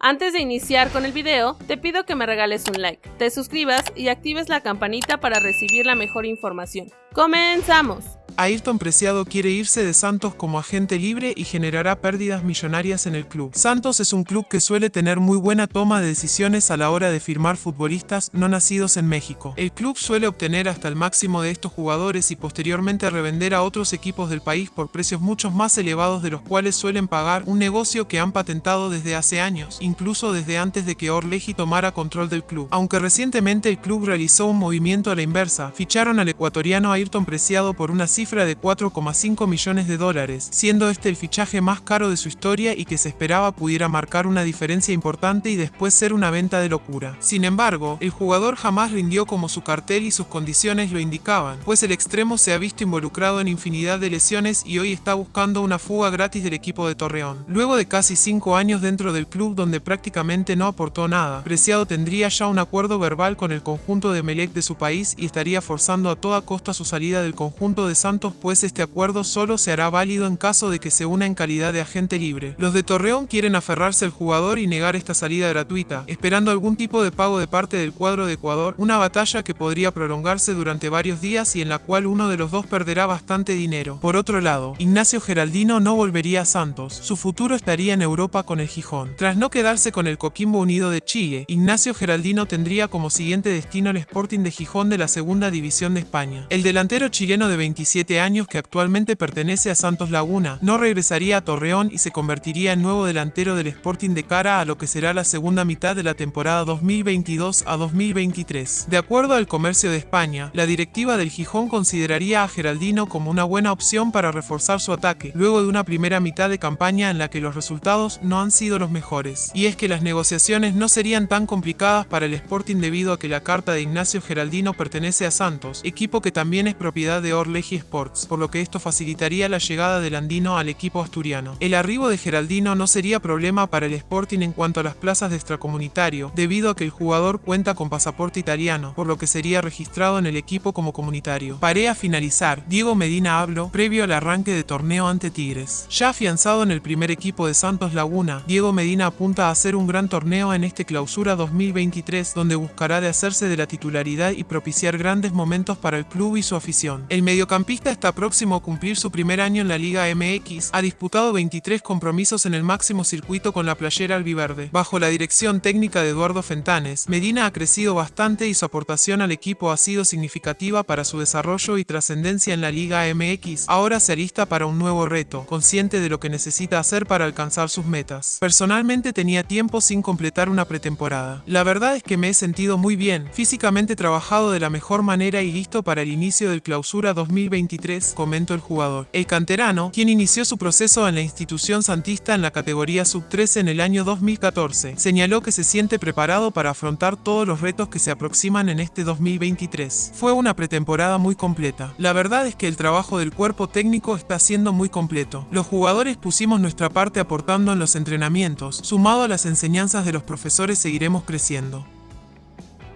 Antes de iniciar con el video, te pido que me regales un like, te suscribas y actives la campanita para recibir la mejor información. ¡Comenzamos! Ayrton Preciado quiere irse de Santos como agente libre y generará pérdidas millonarias en el club. Santos es un club que suele tener muy buena toma de decisiones a la hora de firmar futbolistas no nacidos en México. El club suele obtener hasta el máximo de estos jugadores y posteriormente revender a otros equipos del país por precios mucho más elevados de los cuales suelen pagar un negocio que han patentado desde hace años, incluso desde antes de que Orleji tomara control del club. Aunque recientemente el club realizó un movimiento a la inversa, ficharon al ecuatoriano Ayrton Preciado por una cifra de 4,5 millones de dólares, siendo este el fichaje más caro de su historia y que se esperaba pudiera marcar una diferencia importante y después ser una venta de locura. Sin embargo, el jugador jamás rindió como su cartel y sus condiciones lo indicaban, pues el extremo se ha visto involucrado en infinidad de lesiones y hoy está buscando una fuga gratis del equipo de Torreón. Luego de casi 5 años dentro del club donde prácticamente no aportó nada, Preciado tendría ya un acuerdo verbal con el conjunto de Melec de su país y estaría forzando a toda costa su salida del conjunto de Santos pues este acuerdo solo se hará válido en caso de que se una en calidad de agente libre. Los de Torreón quieren aferrarse al jugador y negar esta salida gratuita, esperando algún tipo de pago de parte del cuadro de Ecuador, una batalla que podría prolongarse durante varios días y en la cual uno de los dos perderá bastante dinero. Por otro lado, Ignacio Geraldino no volvería a Santos, su futuro estaría en Europa con el Gijón. Tras no quedarse con el Coquimbo Unido de Chile, Ignacio Geraldino tendría como siguiente destino el Sporting de Gijón de la segunda división de España. El delantero chileno de 27 años que actualmente pertenece a Santos Laguna. No regresaría a Torreón y se convertiría en nuevo delantero del Sporting de cara a lo que será la segunda mitad de la temporada 2022 a 2023. De acuerdo al Comercio de España, la directiva del Gijón consideraría a Geraldino como una buena opción para reforzar su ataque, luego de una primera mitad de campaña en la que los resultados no han sido los mejores. Y es que las negociaciones no serían tan complicadas para el Sporting debido a que la carta de Ignacio Geraldino pertenece a Santos, equipo que también es propiedad de Orleji Sport por lo que esto facilitaría la llegada del andino al equipo asturiano. El arribo de Geraldino no sería problema para el Sporting en cuanto a las plazas de extracomunitario, debido a que el jugador cuenta con pasaporte italiano, por lo que sería registrado en el equipo como comunitario. Paré a finalizar, Diego Medina habló previo al arranque de torneo ante Tigres. Ya afianzado en el primer equipo de Santos Laguna, Diego Medina apunta a hacer un gran torneo en este clausura 2023 donde buscará de hacerse de la titularidad y propiciar grandes momentos para el club y su afición. El mediocampista está próximo a cumplir su primer año en la Liga MX, ha disputado 23 compromisos en el máximo circuito con la playera albiverde. Bajo la dirección técnica de Eduardo Fentanes, Medina ha crecido bastante y su aportación al equipo ha sido significativa para su desarrollo y trascendencia en la Liga MX. Ahora se alista para un nuevo reto, consciente de lo que necesita hacer para alcanzar sus metas. Personalmente tenía tiempo sin completar una pretemporada. La verdad es que me he sentido muy bien, físicamente trabajado de la mejor manera y listo para el inicio del clausura 2023 comentó el jugador. El canterano, quien inició su proceso en la institución santista en la categoría sub-13 en el año 2014, señaló que se siente preparado para afrontar todos los retos que se aproximan en este 2023. Fue una pretemporada muy completa. La verdad es que el trabajo del cuerpo técnico está siendo muy completo. Los jugadores pusimos nuestra parte aportando en los entrenamientos. Sumado a las enseñanzas de los profesores seguiremos creciendo.